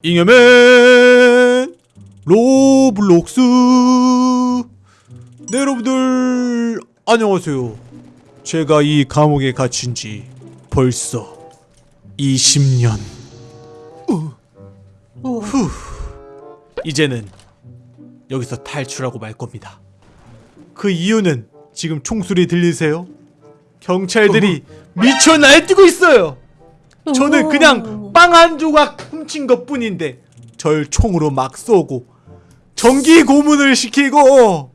잉여맨 로블록스. 네 여러분들 안녕하세요. 제가 이 감옥에 갇힌 지 벌써 20년. 후. 이제는 여기서 탈출하고 말 겁니다. 그 이유는 지금 총소리 들리세요? 경찰들이 미쳐 날뛰고 있어요. 저는 그냥 빵 한 조각 훔친 것 뿐인데 절 총으로 막 쏘고 전기 고문을 시키고.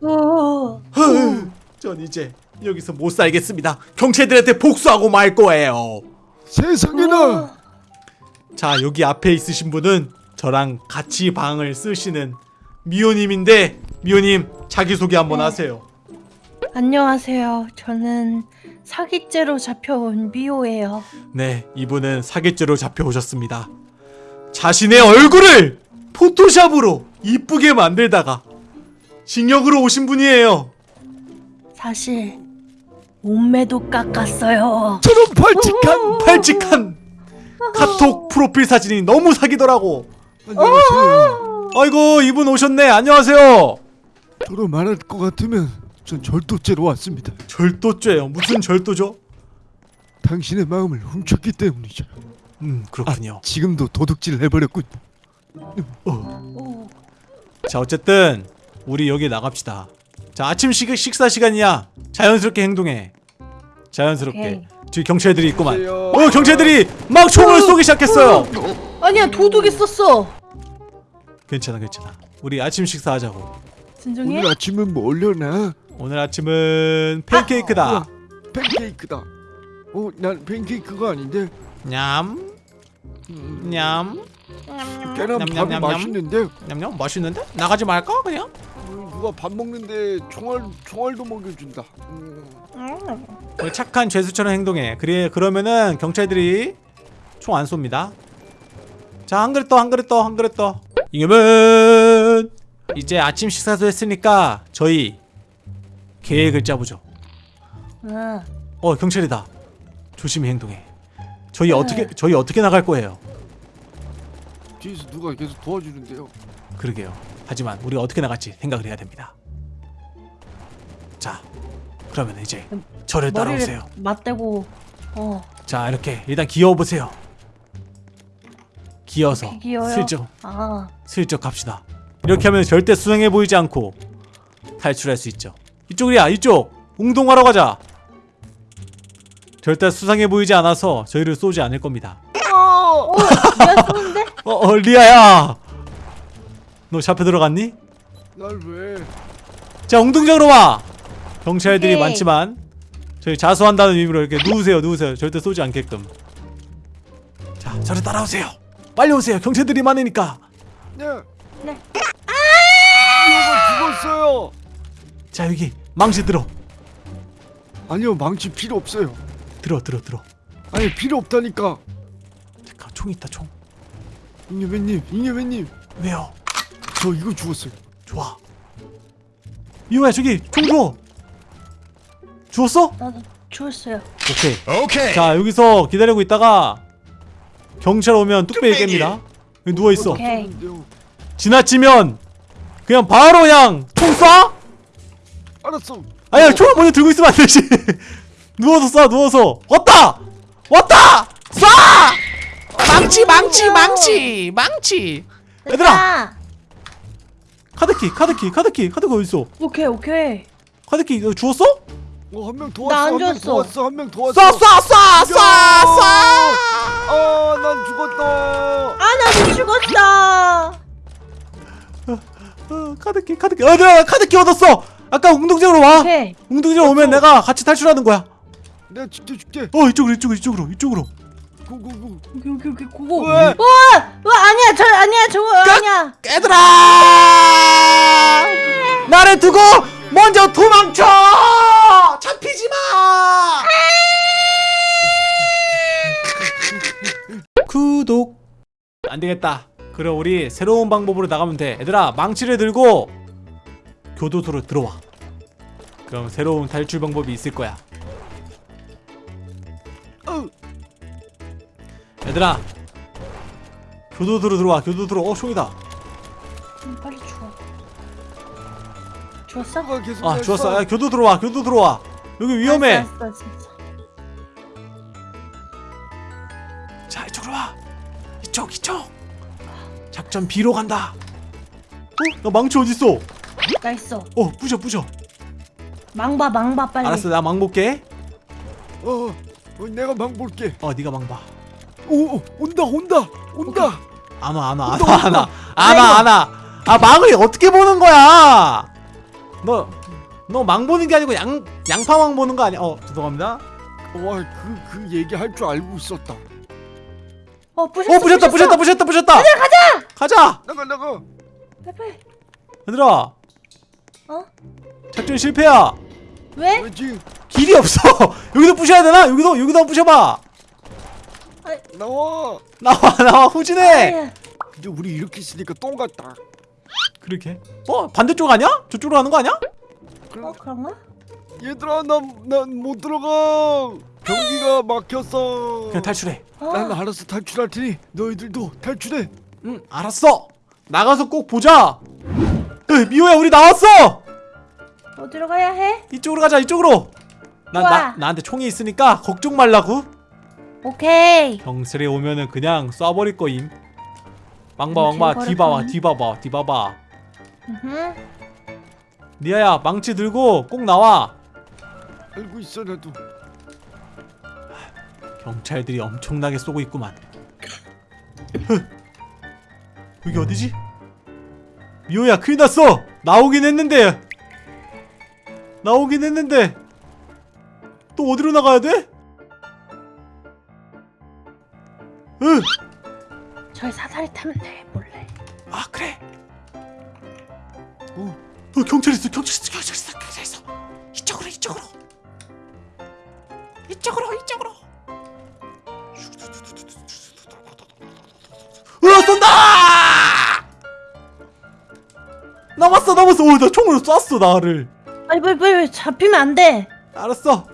흐, 전 이제 여기서 못 살겠습니다. 경찰들한테 복수하고 말 거예요. 세상에나. 자 여기 앞에 있으신 분은 저랑 같이 방을 쓰시는 미호님인데 미호님 자기소개 한번 네. 하세요 안녕하세요. 저는 사기죄로 잡혀온 미호예요. 네, 이분은 사기죄로 잡혀오셨습니다. 자신의 얼굴을 포토샵으로 이쁘게 만들다가 징역으로 오신 분이에요. 사실 몸매도 깎았어요. 저런 발칙한 팔직한 카톡 프로필 사진이 너무 사기더라고. 안녕하세요 아이고, 이분 오셨네. 안녕하세요. 저로 말할 것 같으면 전 절도죄로 왔습니다 절도죄요. 무슨 절도죠? 당신의 마음을 훔쳤기 때문이죠 음, 그렇군요. 지금도 도둑질 해버렸군요 어. 오, 자, 어쨌든 우리 여기 나갑시다. 자, 아침 식, 식사 시간이야. 자연스럽게 행동해. 자연스럽게. 오케이. 뒤 경찰들이 있구만. 안녕하세요. 어, 경찰들이 막 총을 쏘기 시작했어요. 아니야 도둑이 썼어. 괜찮아, 괜찮아. 우리 아침 식사하자고. 진정해? 오늘 아침은 뭐 올려나? 오늘 아침은 팬케이크다. 우와, 팬케이크다 어? 난 팬케이크가 아닌데 냠, 음, 냠, 계란 냠, 밥이 냠, 냠, 맛있는데 냠냠. 맛있는데? 나가지 말까 그냥? 음, 누가 밥 먹는데 총알, 총알도 먹여준다 음, 착한 죄수처럼 행동해. 그래, 그러면은 경찰들이 총 안 쏩니다. 자, 한 그릇 더, 한 그릇 더, 한 그릇 더. 이겨면 이제 아침 식사도 했으니까 저희 계획을 짜보죠. 응. 어, 경찰이다. 조심히 행동해. 저희 어떻게 저희 어떻게 나갈 거예요? 뒤에서 누가 계속 도와주는데요 그러게요. 하지만 우리가 어떻게 나갈지 생각을 해야 됩니다. 자, 그러면 이제 저를 머리를 따라오세요. 맞대고 어 자, 이렇게 일단 기어 보세요. 기어서? 슬쩍 아. 슬쩍 갑시다. 이렇게 하면 절대 수상해 보이지 않고 탈출할 수 있죠. 이쪽이야, 이쪽. 운동하러 가자. 절대 수상해 보이지 않아서 저희를 쏘지 않을 겁니다. 어, 미안 쏘는데? 어, 어 리아야. 너 잡혀 들어갔니? 날 왜? 자, 웅동장으로 와. 경찰들이 오케이. 많지만 저희 자수한다는 의미로 이렇게 누우세요, 누우세요. 절대 쏘지 않게끔. 자, 저를 따라오세요. 빨리 오세요. 경찰들이 많으니까. 네 네. 이호가 죽었어요 자, 여기 망치 들어. 아니요 망치 필요 없어요 들어, 들어, 들어. 아니 필요 없다니까 잠깐, 총 있다, 총. 잉여맨님 잉여맨님 왜요? 저 이거 죽었어요 좋아. 이호야, 저기 총 줘. 주웠어? 나도 죽었어요. 오케이. 오케이. 자, 여기서 기다리고 있다가 경찰 오면 뚝배기 깹니다. 여기 누워 있어. 오케이. 죽었는데요. 지나치면 그냥 바로 그냥 총 쏴? 알았어. 아니야 총을 먼저 들고 있으면 안 되지. 누워서 쏴 누워서. 왔다! 왔다! 쏴! 망치 망치 망치 망치. 얘들아. 카드키 카드키 카드키 카드가 어딨어? 오케이 오케이. 카드키 이거 주웠어? 어, 한명더 나안 왔어 한명더 줬어. 왔어 한명더 왔어. 쏴쏴쏴 아난 죽었다. 아 나도 죽었어. 쏴 어, 카드키 카드키. 어 내가 카드키 얻었어 아까 운동장으로 와. 오케이. 운동장 오면 내가 같이 탈출하는 거야. 내가 직접 줄게. 어 이쪽으로 이쪽으로 이쪽으로 이쪽으로. 고고고. 오케이 오케이 오케이. 고고. 왜? 와, 와 아니야. 저 아니야. 저거 아니야. 얘들아! 나를 두고 먼저 도망쳐! 잡히지 마! 구독. 안 되겠다. 그럼 우리 새로운 방법으로 나가면 돼. 얘들아 망치를 들고 교도소로 들어와 그럼 새로운 탈출 방법이 있을 거야 어. 얘들아 교도소로 들어와 교도소로 어 총이다 음, 빨리 주워. 주웠어? 아날 좋았어 쏴. 야 교도 들어와 교도 들어와 여기 위험해 알았어, 알았어, 알았어. 자 이쪽으로 와 이쪽 이쪽 작전 B로 간다 어? 나 망치 어딨어 나 있어. 어 부셔 부셔 망봐, 망봐, 빨리. 알았어 나 망 볼게 어, 어, 내가 막 볼게. 어 네가 망봐 오, 오, 온다, 온다, 온다. 온다, 안와 안와 온다. 안와 안와 아 망을 어떻게 보는 거야 너 너 망 보는 게 아니고 양 양파 망 보는 거 아니야 어 죄송합니다 와, 그, 그 얘기 할 줄 알고 있었다. 어, 부셨어, 어 부셨다 부셨다 부셨다 부셨다 가자 가자 가자 나가, 나가. 빨리. 얘들아 어? 작전 실패야 왜? 왜지? 길이 없어 여기도 부셔야 되나 여기도 여기도 한번 부셔봐 나와. 나와 나와 후진해. 근데 우리 이렇게 있으니까 똥 같다. 그렇게 어 반대쪽 아니야 저쪽으로 가는 거 아니야. 어, 그런가? 얘들아, 난난 못 들어가. 경기가 막혔어. 그냥 탈출해 어. 난 알아서 탈출할 테니 너희들도 탈출해. 응 알았어 나가서 꼭 보자 으, 미호야 우리 나왔어 어디로 가야 해? 이쪽으로 가자 이쪽으로 난 나, 좋아. 나한테 총이 있으니까 걱정 말라고 오케이. 경찰에 오면은 그냥 쏴버릴 거임 망봐 음, 망봐 죽어버릴 뒤봐봐. 뒤봐봐 뒤봐봐. 니아야 망치 들고 꼭 나와 알고 있어 나도. 경찰들이 엄청나게 쏘고 있구만 흐. 여기 어디지? 미호야 큰일 났어 나오긴 했는데 나오긴 했는데 또 어디로 나가야 돼? 으! 저기 사다리 타면 돼, 몰래. 아 그래. 어, 어 경찰 있어 경찰 있어 경찰 있어 경찰 있어. 이쪽으로 이쪽으로. 이쪽으로 이쪽으로. 으아 쏜다! 남았어 남았어. 어나 총으로 쐈어 나를 빨리, 빨리, 빨리. 잡히면 안 돼. 알았어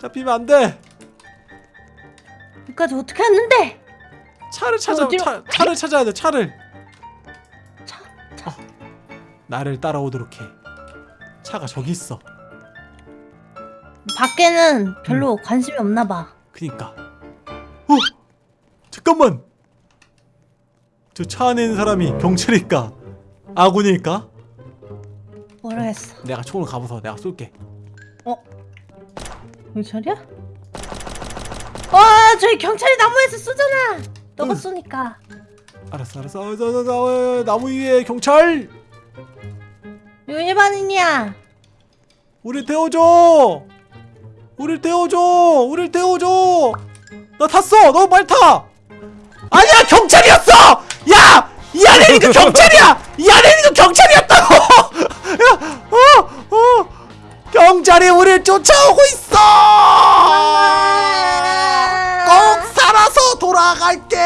잡히면 안돼 여기까지 어떻게 왔는데? 차를 찾아 어디로- 차, 차를 찾아야 돼 차를 차, 차. 나를 따라오도록 해 차가 저기 있어 밖에는 별로 관심이 없나 봐. 그니까 어? 잠깐만 저 차 안에 있는 사람이 경찰일까? 아군일까? 모르겠어. 내가 총을 가봐서 내가 쏠게 경찰이야? 와, 저기 경찰이 나무에서 쏘잖아. 너가 응. 쏘니까. 알았어 알았어 어, 저, 저, 저, 어, 나무 위에 경찰 이거 일반인이야. 우리 태워줘 우릴 태워줘 우릴 태워줘 나 탔어 너 빨리 타 아니야 경찰이었어 야! 이 안에 있는 거 경찰이야 이 안에 있는 거 경찰이었다고 야, 어, 어. 경찰이 우릴 쫓아오고 있어 꼭 살아서 돌아갈게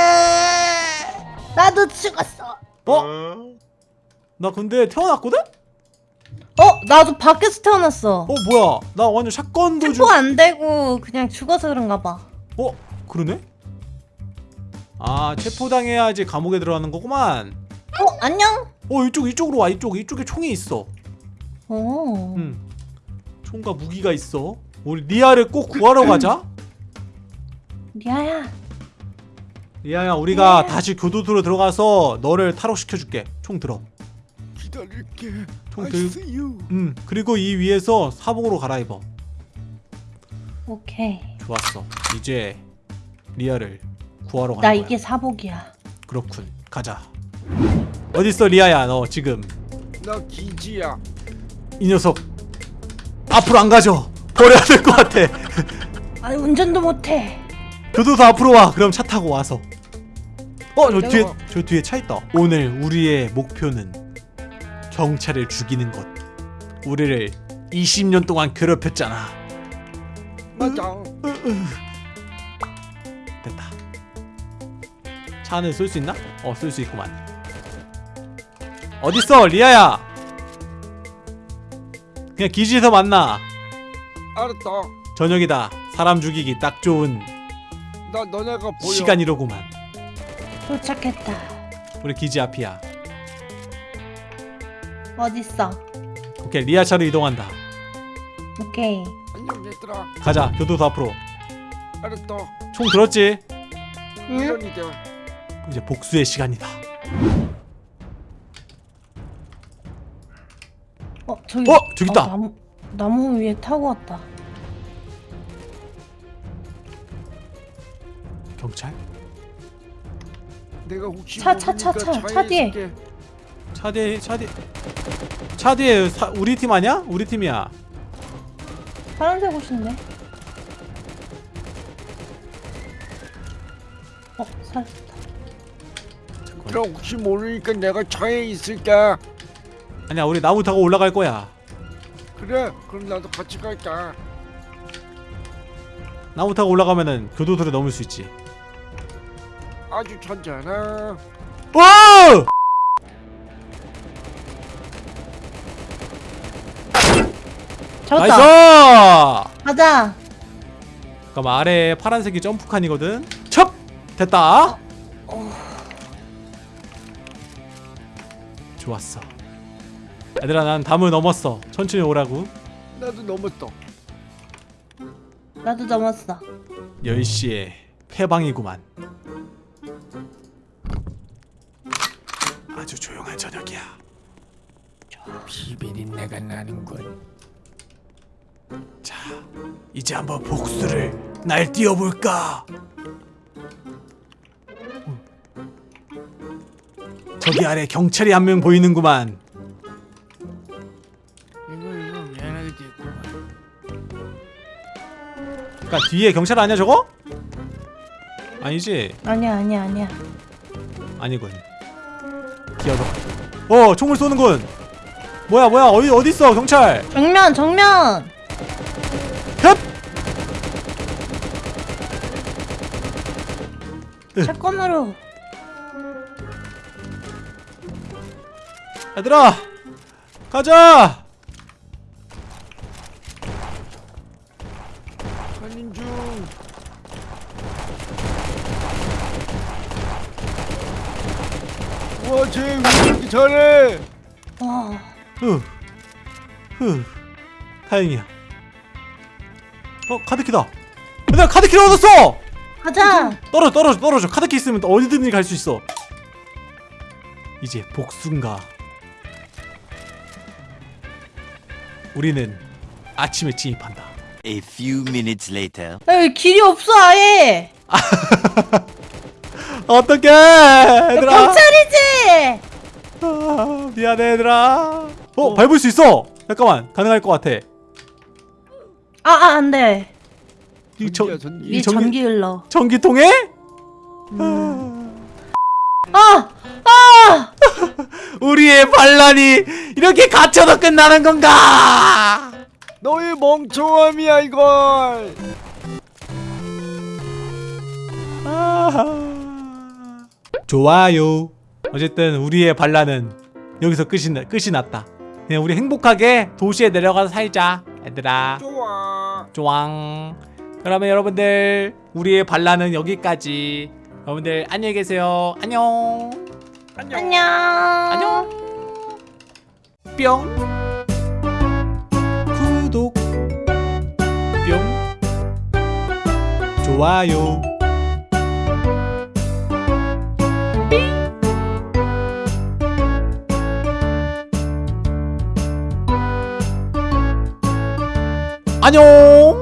나도 죽었어. 어? 나 근데 태어났거든? 어, 나도 밖에서 태어났어. 어 뭐야 나 완전 샷건도 주 체포가 안 되고 그냥 죽어서 그런가 봐. 어? 그러네? 아 체포당해야지 감옥에 들어가는 거구만 어, 안녕. 어 이쪽 이쪽으로 와 이쪽 이쪽에 총이 있어 어. 응 총과 무기가 있어 우리 리아를 꼭 구하러 가자 리아야. 리아야 우리가 네. 다시 교도소로 들어가서 너를 탈옥시켜줄게 총 들어 기다릴게. 총 들-. 음 그리고 이 위에서 사복으로 갈아입어 오케이. 좋았어 이제 리아를 구하러 가는 나 거야 이게 사복이야. 그렇군 가자 어딨어 리아야 너 지금 나 기지야. 이 녀석. 앞으로 안 가죠. 버려야 될 것 같아. 아, 운전도 못해. 교도소 앞으로 와. 그럼 차 타고 와서. 어 저 뒤에 저 뒤에 차 있다. 오늘 우리의 목표는 경찰을 죽이는 것. 우리를 20년 동안 괴롭혔잖아. 맞아. 됐다. 차는 쏠수 있나? 어쏠수 있구만. 어딨어 리아야 그냥 기지에서 만나 알았다. 저녁이다 사람 죽이기 딱 좋은 나 너네가 보여. 시간이로구만 도착했다. 우리 기지 앞이야 어딨어? 오케이 리아차로 이동한다 오케이. 안녕 얘들아 가자 교도소 앞으로 알았다 총 들었지? 응? 이제 복수의 시간이다 저기. 어, 저기 있다. 나무 나무 위에 타고 왔다. 경찰? 내가 혹시 차, 차, 차, 차, 차에 차 뒤에. 차 뒤에 차 뒤에 차 뒤에 사, 우리 팀 아니야? 우리 팀이야 파란색 옷인데. 어 살았다. 얘들아 혹시 모르니까 내가 차에 있을게 아니야 우리 나무 타고 올라갈 거야 그래 그럼 나도 같이 갈까 나무 타고 올라가면은 교도소를 넘을 수 있지 아주 천천히 와! 잡았다. nice! 가자. 잠깐만 아래에 파란색이 점프칸이거든 첩! 됐다 좋았어 얘들아 난 담을 넘었어. 천천히 오라고. 나도 넘었어. 나도 넘었어. 10시에 패방이구만. 아주 조용한 저녁이야. 비비린내가 나는군. 자 이제 한번 복수를 날뛰어볼까? 저기 아래 경찰이 한 명 보이는구만 그니까 뒤에 경찰 아니야 저거? 아니지 아니야 아니야 아니야. 아니군 기어도 어 총을 쏘는군 뭐야 뭐야 어디 어디 있어 경찰 정면 정면. 헙 으. 사건으로. 얘들아 가자 가는 중. 우와 쟤왜 이렇게 잘해. 와. 후후 다행이야. 어 카드키다. 얘들아 카드키를 얻었어! 가자. 떨어져 떨어져 떨어져. 카드키 있으면 어디든지 갈 수 있어. 이제 복수인가. 우리는 아침에 진입한다 A few minutes later. 여기 길이 없어 아예. 어떡해 얘들아 경찰이지. 아, 미안해 얘들아 어, 밟을 수 있어 잠깐만 가능할 것 같아 아, 아 안돼. 이 전기야, 전- 전기. 이이 전기 전기 흘러. 전기통에 아, 아. 우리의 반란이 이렇게 갇혀서 끝나는 건가 너의 멍청함이야 이걸 아하. 좋아요. 어쨌든 우리의 반란은 여기서 끝이 나, 끝이 났다. 그냥 우리 행복하게 도시에 내려가서 살자, 얘들아. 좋아 좋앙. 그러면 여러분들 우리의 반란은 여기까지. 여러분들 안녕히 계세요. 안녕. 안녕. 안녕. 뿅. 구독. 뿅. 좋아요. 안녕.